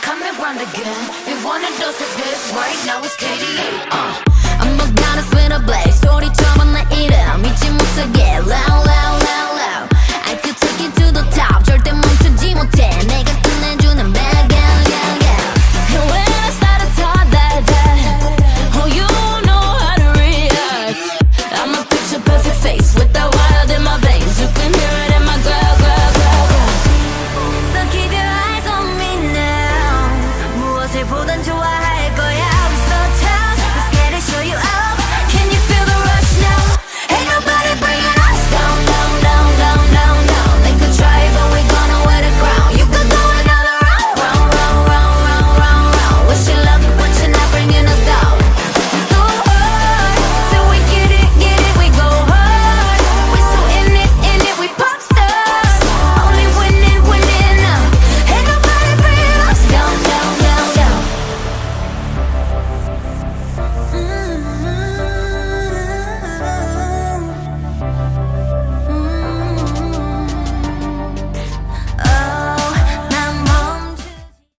coming round again. We wanna dose of this right now. It's KDA. Uh.